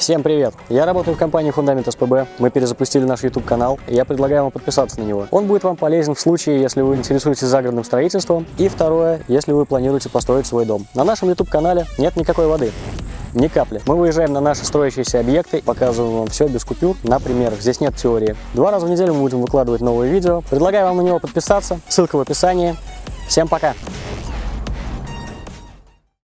Всем привет! Я работаю в компании Фундамент СПБ. Мы перезапустили наш YouTube канал, и я предлагаю вам подписаться на него. Он будет вам полезен в случае, если вы интересуетесь загородным строительством, и второе, если вы планируете построить свой дом. На нашем YouTube канале нет никакой воды. Ни капли. Мы выезжаем на наши строящиеся объекты, показываем вам все без купюр на примерах. Здесь нет теории. Два раза в неделю мы будем выкладывать новые видео. Предлагаю вам на него подписаться. Ссылка в описании. Всем пока!